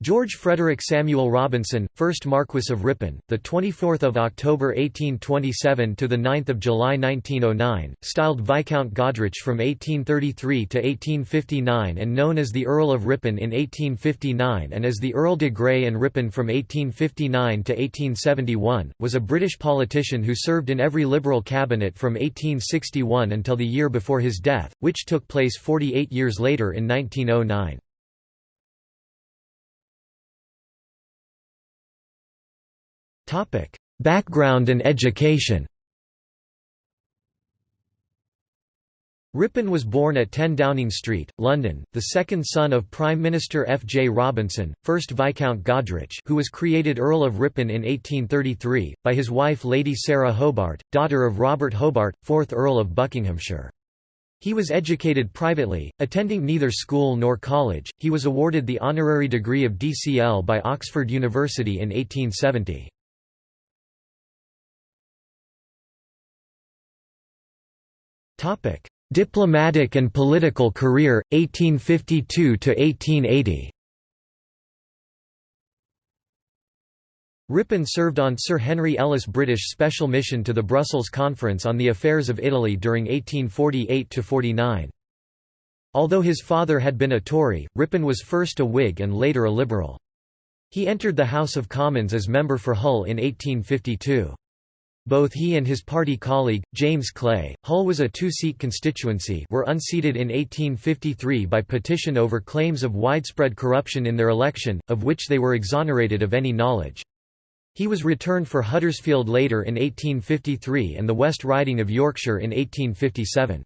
George Frederick Samuel Robinson, 1st Marquess of Ripon, the 24th of October 1827 to the 9th of July 1909, styled Viscount Goderich from 1833 to 1859 and known as the Earl of Ripon in 1859 and as the Earl de Grey and Ripon from 1859 to 1871, was a British politician who served in every Liberal cabinet from 1861 until the year before his death, which took place 48 years later in 1909. Topic: Background and education. Ripon was born at 10 Downing Street, London, the second son of Prime Minister F. J. Robinson, 1st Viscount Goderich who was created Earl of Ripon in 1833, by his wife Lady Sarah Hobart, daughter of Robert Hobart, 4th Earl of Buckinghamshire. He was educated privately, attending neither school nor college. He was awarded the honorary degree of DCL by Oxford University in 1870. Diplomatic and political career 1852 to 1880. Ripon served on Sir Henry Ellis' British Special Mission to the Brussels Conference on the Affairs of Italy during 1848–49. Although his father had been a Tory, Ripon was first a Whig and later a Liberal. He entered the House of Commons as member for Hull in 1852. Both he and his party colleague, James Clay, Hull was a two-seat constituency were unseated in 1853 by petition over claims of widespread corruption in their election, of which they were exonerated of any knowledge. He was returned for Huddersfield later in 1853 and the West Riding of Yorkshire in 1857.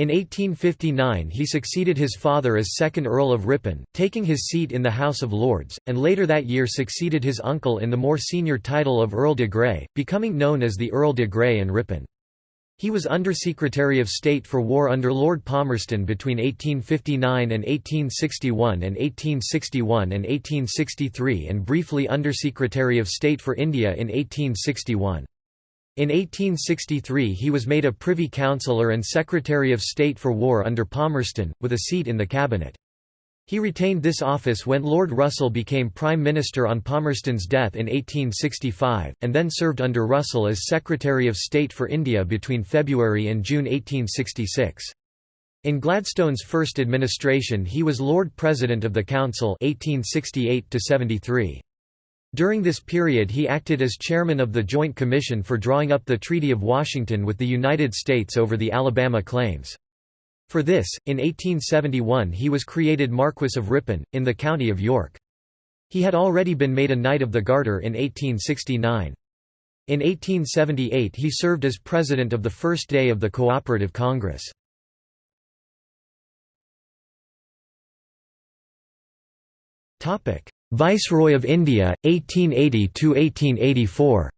In 1859 he succeeded his father as second Earl of Ripon, taking his seat in the House of Lords, and later that year succeeded his uncle in the more senior title of Earl de Grey, becoming known as the Earl de Grey and Ripon. He was Undersecretary of State for War under Lord Palmerston between 1859 and 1861 and 1861 and 1863 and briefly Undersecretary of State for India in 1861. In 1863 he was made a Privy Councillor and Secretary of State for War under Palmerston, with a seat in the cabinet. He retained this office when Lord Russell became Prime Minister on Palmerston's death in 1865, and then served under Russell as Secretary of State for India between February and June 1866. In Gladstone's first administration he was Lord President of the Council 1868 -73. During this period he acted as chairman of the Joint Commission for drawing up the Treaty of Washington with the United States over the Alabama claims. For this, in 1871 he was created Marquess of Ripon, in the county of York. He had already been made a Knight of the Garter in 1869. In 1878 he served as president of the first day of the Cooperative Congress. Viceroy of India, 1880–1884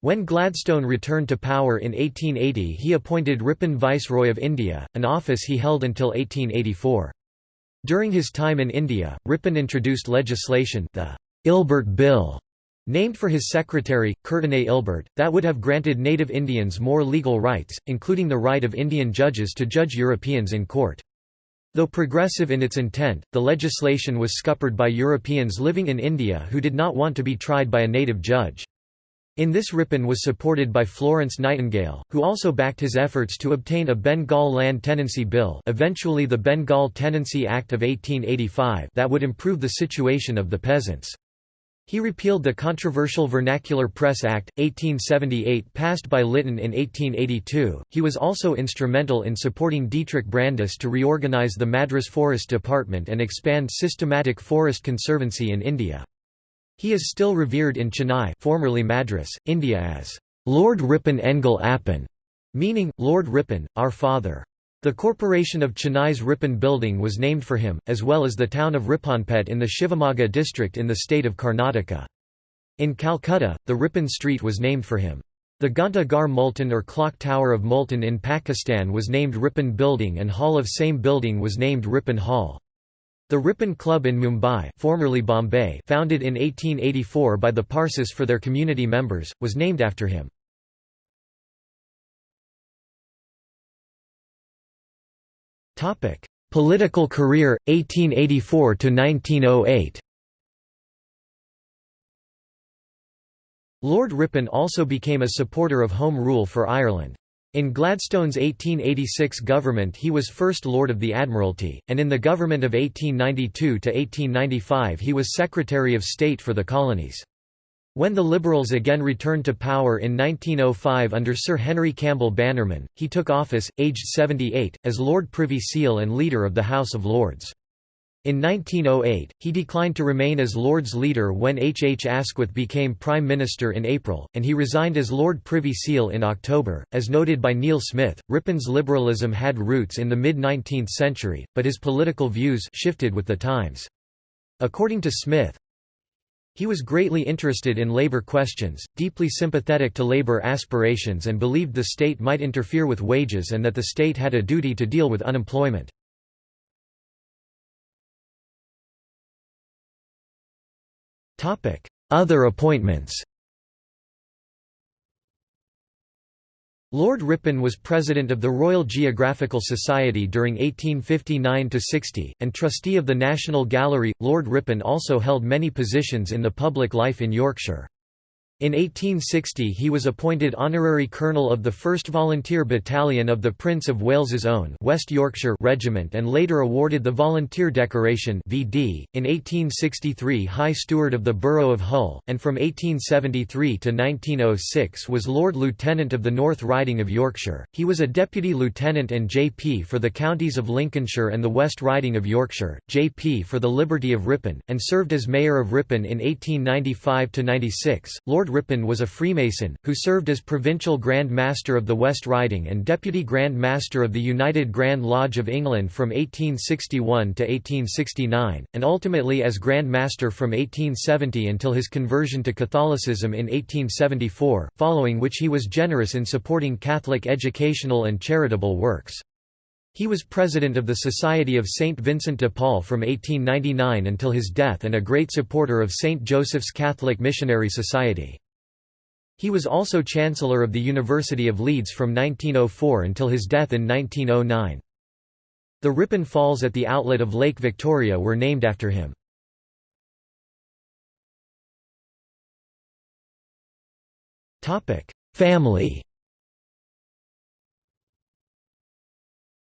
When Gladstone returned to power in 1880 he appointed Ripon Viceroy of India, an office he held until 1884. During his time in India, Ripon introduced legislation the Ilbert Bill, named for his secretary, Courtenay Ilbert, that would have granted native Indians more legal rights, including the right of Indian judges to judge Europeans in court. Though progressive in its intent, the legislation was scuppered by Europeans living in India who did not want to be tried by a native judge. In this Ripon was supported by Florence Nightingale, who also backed his efforts to obtain a Bengal Land Tenancy Bill eventually the Bengal Tenancy Act of 1885 that would improve the situation of the peasants. He repealed the controversial Vernacular Press Act, 1878 passed by Lytton in 1882. He was also instrumental in supporting Dietrich Brandis to reorganize the Madras Forest Department and expand systematic forest conservancy in India. He is still revered in Chennai formerly Madras, India as Lord Ripon Engal Appan, meaning, Lord Ripon, our father. The corporation of Chennai's Ripon building was named for him, as well as the town of Riponpet in the Shivamogga district in the state of Karnataka. In Calcutta, the Ripon street was named for him. The Ghanta Ghar Multan or Clock Tower of Multan in Pakistan was named Ripon Building and Hall of same building was named Ripon Hall. The Ripon Club in Mumbai formerly Bombay founded in 1884 by the Parsis for their community members, was named after him. Political career 1884 to 1908. Lord Ripon also became a supporter of Home Rule for Ireland. In Gladstone's 1886 government he was First Lord of the Admiralty, and in the government of 1892–1895 he was Secretary of State for the Colonies. When the Liberals again returned to power in 1905 under Sir Henry Campbell Bannerman, he took office, aged 78, as Lord Privy Seal and Leader of the House of Lords. In 1908, he declined to remain as Lord's leader when H. H. Asquith became Prime Minister in April, and he resigned as Lord Privy Seal in October. As noted by Neil Smith, Ripon's liberalism had roots in the mid 19th century, but his political views shifted with the times. According to Smith, he was greatly interested in labor questions, deeply sympathetic to labor aspirations, and believed the state might interfere with wages and that the state had a duty to deal with unemployment. Other appointments Lord Ripon was president of the Royal Geographical Society during 1859–60, and trustee of the National Gallery. Lord Ripon also held many positions in the public life in Yorkshire. In 1860 he was appointed honorary colonel of the 1st Volunteer Battalion of the Prince of Wales's Own West Yorkshire Regiment and later awarded the Volunteer Decoration VD. .In 1863 High Steward of the Borough of Hull, and from 1873 to 1906 was Lord Lieutenant of the North Riding of Yorkshire. He was a Deputy Lieutenant and JP for the counties of Lincolnshire and the West Riding of Yorkshire, JP for the Liberty of Ripon, and served as Mayor of Ripon in 1895–96. Lord Lord Ripon was a Freemason, who served as Provincial Grand Master of the West Riding and Deputy Grand Master of the United Grand Lodge of England from 1861 to 1869, and ultimately as Grand Master from 1870 until his conversion to Catholicism in 1874, following which he was generous in supporting Catholic educational and charitable works. He was president of the Society of St. Vincent de Paul from 1899 until his death and a great supporter of St. Joseph's Catholic Missionary Society. He was also Chancellor of the University of Leeds from 1904 until his death in 1909. The Ripon Falls at the outlet of Lake Victoria were named after him. Family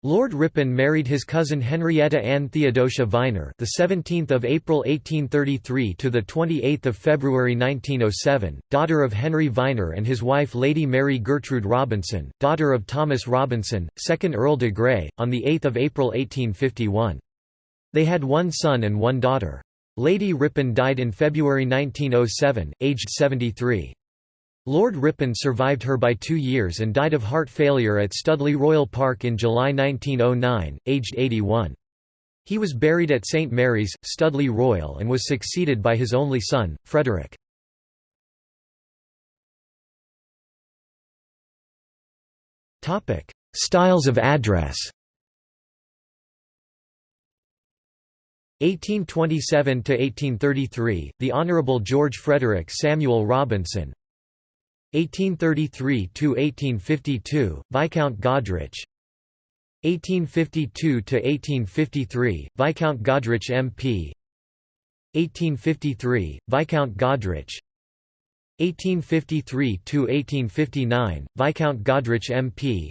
Lord Ripon married his cousin Henrietta Ann Theodosia Vyner, the 17th of April 1833 to the 28th of February 1907, daughter of Henry Vyner and his wife Lady Mary Gertrude Robinson, daughter of Thomas Robinson, 2nd Earl de Grey, on the 8th of April 1851. They had one son and one daughter. Lady Ripon died in February 1907, aged 73. Lord Ripon survived her by two years and died of heart failure at Studley Royal Park in July 1909, aged 81. He was buried at St Mary's, Studley Royal and was succeeded by his only son, Frederick. Styles of address 1827–1833, the Honourable George Frederick Samuel Robinson 1833–1852, Viscount Goderich 1852–1853, Viscount Goderich MP 1853, Viscount Goderich 1853–1859, Viscount Goderich MP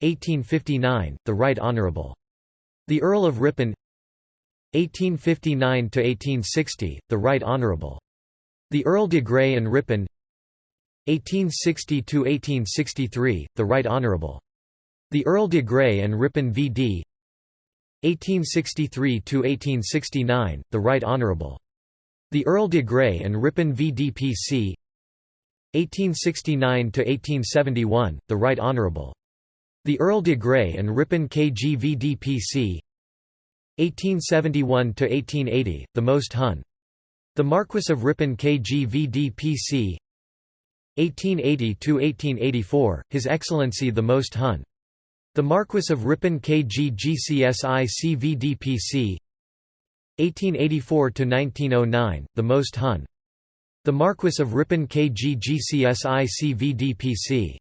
1859, the Right Honourable. The Earl of Ripon. 1859–1860, the Right Honourable. The Earl de Grey and Ripon 1860–1863, the Right Honourable. The Earl de Grey and Ripon v.d. 1863–1869, the Right Honourable. The Earl de Grey and Ripon v.d. P.C. 1869–1871, the Right Honourable. The Earl de Grey and Ripon K.G. v.d. P.C. 1871–1880, the Most Hun. The Marquess of Ripon K.G. v.d. P.C. 1880–1884, His Excellency the Most Hun. The Marquess of Ripon KG GCSI CVDPC 1884–1909, The Most Hun. The Marquess of Ripon KG GCSI CVDPC